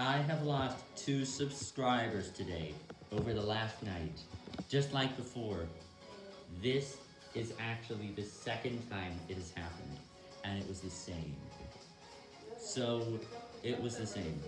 I have lost two subscribers today over the last night, just like before. This is actually the second time it has happened, and it was the same. So, it was the same.